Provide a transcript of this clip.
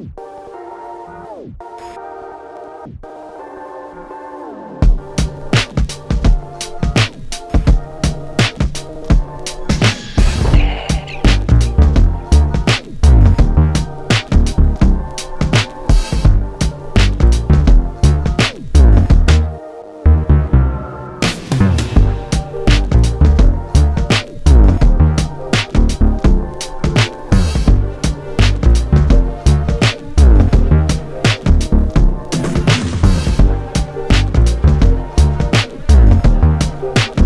Oh! you